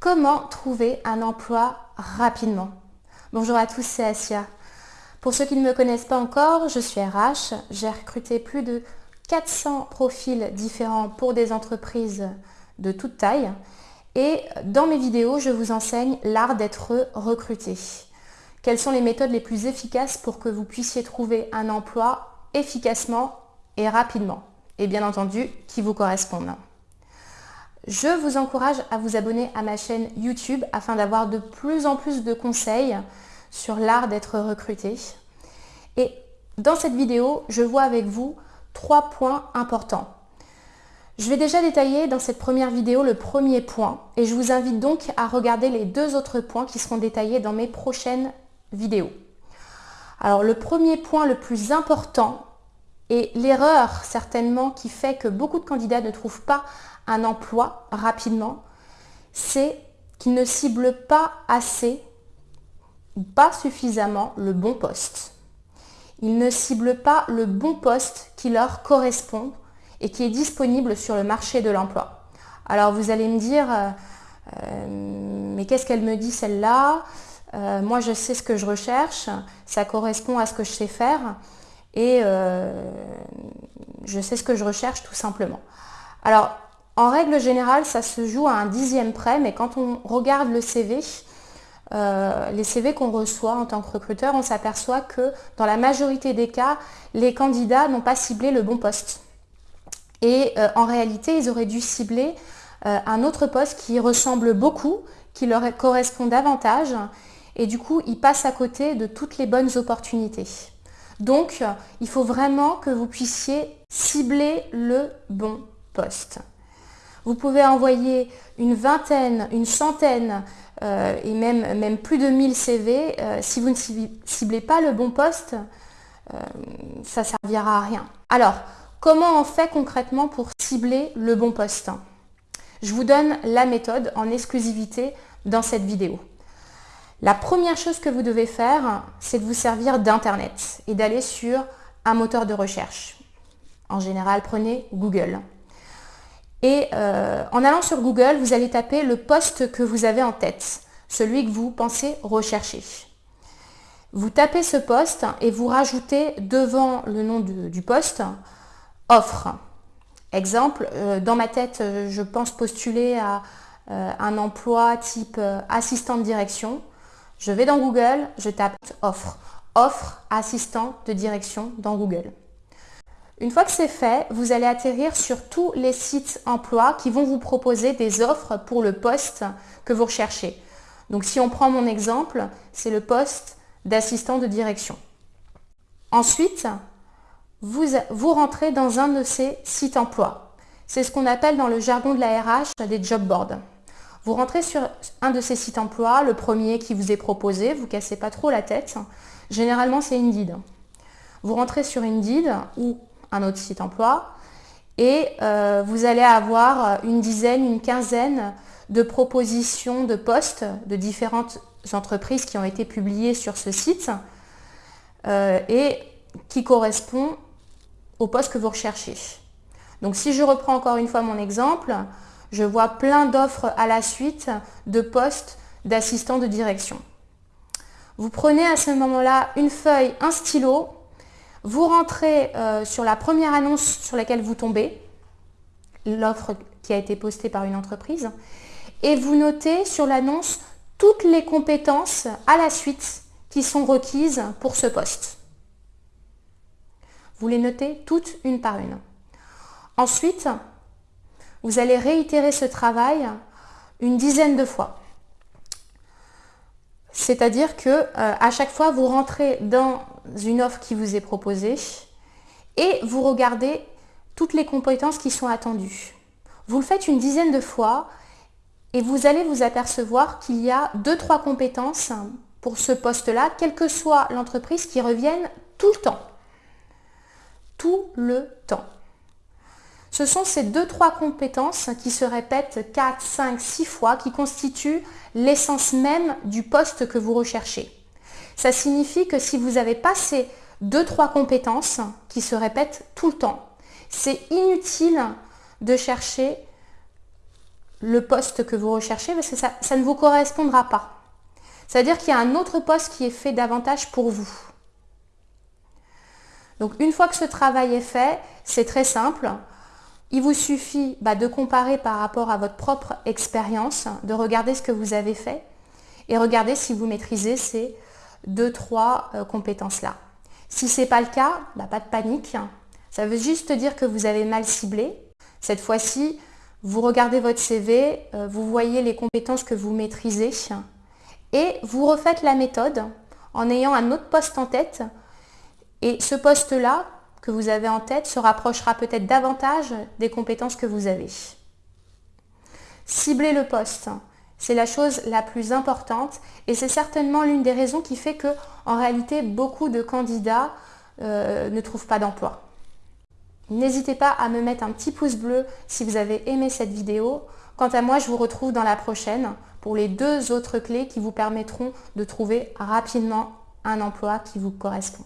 Comment trouver un emploi rapidement Bonjour à tous, c'est Asia. Pour ceux qui ne me connaissent pas encore, je suis RH. J'ai recruté plus de 400 profils différents pour des entreprises de toute taille. Et dans mes vidéos, je vous enseigne l'art d'être recruté. Quelles sont les méthodes les plus efficaces pour que vous puissiez trouver un emploi efficacement et rapidement? Et bien entendu, qui vous correspondent. Je vous encourage à vous abonner à ma chaîne YouTube afin d'avoir de plus en plus de conseils sur l'art d'être recruté. Et dans cette vidéo, je vois avec vous trois points importants. Je vais déjà détailler dans cette première vidéo le premier point et je vous invite donc à regarder les deux autres points qui seront détaillés dans mes prochaines vidéos. Alors le premier point le plus important et l'erreur certainement qui fait que beaucoup de candidats ne trouvent pas un emploi rapidement, c'est qu'ils ne ciblent pas assez ou pas suffisamment le bon poste. Ils ne ciblent pas le bon poste qui leur correspond et qui est disponible sur le marché de l'emploi. Alors vous allez me dire, euh, euh, mais qu'est-ce qu'elle me dit celle-là? Euh, Moi je sais ce que je recherche, ça correspond à ce que je sais faire et je sais ce que je recherche tout simplement. Alors en règle générale, ça se joue à un dixième près, mais quand on regarde le CV, euh, les CV qu'on reçoit en tant que recruteur, on s'aperçoit que dans la majorité des cas, les candidats n'ont pas ciblé le bon poste. Et euh, en réalité, ils auraient dû cibler euh, un autre poste qui ressemble beaucoup, qui leur correspond davantage, et du coup, ils passent à côté de toutes les bonnes opportunités. Donc, il faut vraiment que vous puissiez cibler le bon poste. Vous pouvez envoyer une vingtaine, une centaine euh, et même, même plus de 1000 CV. Euh, si vous ne ciblez pas le bon poste, euh, ça ne servira à rien. Alors, comment on fait concrètement pour cibler le bon poste? Je vous donne la méthode en exclusivité dans cette vidéo. La première chose que vous devez faire, c'est de vous servir d'Internet et d'aller sur un moteur de recherche. En général, prenez Google. Et euh, en allant sur Google, vous allez taper le poste que vous avez en tête, celui que vous pensez rechercher. Vous tapez ce poste et vous rajoutez devant le nom du, poste offre. Exemple, euh, dans ma tête, euh, je pense postuler à un emploi type assistant de direction. Je vais dans Google, je tape offre. Offre assistant de direction dans Google. Une fois que c'est fait, vous allez atterrir sur tous les sites emploi qui vont vous proposer des offres pour le poste que vous recherchez. Donc si on prend mon exemple, c'est le poste d'assistant de direction. Ensuite, vous, rentrez dans un de ces sites emploi. C'est ce qu'on appelle dans le jargon de la RH des job boards. Vous rentrez sur un de ces sites emploi, le premier qui vous est proposé, vous ne cassez pas trop la tête. Généralement, c'est Indeed. Vous rentrez sur Indeed ou un autre site emploi. Et euh, vous allez avoir une dizaine, une quinzaine de propositions de postes de différentes entreprises qui ont été publiées sur ce site euh, et qui correspondent au poste que vous recherchez. Donc si je reprends encore une fois mon exemple, je vois plein d'offres à la suite de postes d'assistant de direction. Vous prenez à ce moment-là une feuille, un stylo vous rentrez euh, sur la première annonce sur laquelle vous tombez, l'offre qui a été postée par une entreprise, et vous notez sur l'annonce toutes les compétences à la suite qui sont requises pour ce poste. Vous les notez toutes une par une. Ensuite, vous allez réitérer ce travail une dizaine de fois. C'est-à-dire que euh, à chaque fois, vous rentrez dans une offre qui vous est proposée et vous regardez toutes les compétences qui sont attendues. Vous le faites une dizaine de fois et vous allez vous apercevoir qu'il y a deux, trois compétences pour ce poste-là, quelle que soit l'entreprise, qui reviennent tout le temps. Tout le temps. Ce sont ces deux, trois compétences qui se répètent 4, 5, 6 fois qui constituent l'essence même du poste que vous recherchez. Ça signifie que si vous avez pas ces deux, trois compétences qui se répètent tout le temps, c'est inutile de chercher le poste que vous recherchez parce que ça ne vous correspondra pas. C'est-à-dire qu'il y a un autre poste qui est fait davantage pour vous. Donc une fois que ce travail est fait, c'est très simple. Il vous suffit bah, de comparer par rapport à votre propre expérience, de regarder ce que vous avez fait et regarder si vous maîtrisez ces deux, trois euh, compétences-là. Si ce n'est pas le cas, bah, pas de panique. Ça veut juste dire que vous avez mal ciblé. Cette fois-ci, vous regardez votre CV, euh, vous voyez les compétences que vous maîtrisez et vous refaites la méthode en ayant un autre poste en tête. Et ce poste-là que vous avez en tête se rapprochera peut-être davantage des compétences que vous avez. Cibler le poste, c'est la chose la plus importante et c'est certainement l'une des raisons qui fait que en réalité beaucoup de candidats euh, ne trouvent pas d'emploi. N'hésitez pas à me mettre un petit pouce bleu si vous avez aimé cette vidéo. Quant à moi, je vous retrouve dans la prochaine pour les deux autres clés qui vous permettront de trouver rapidement un emploi qui vous correspond.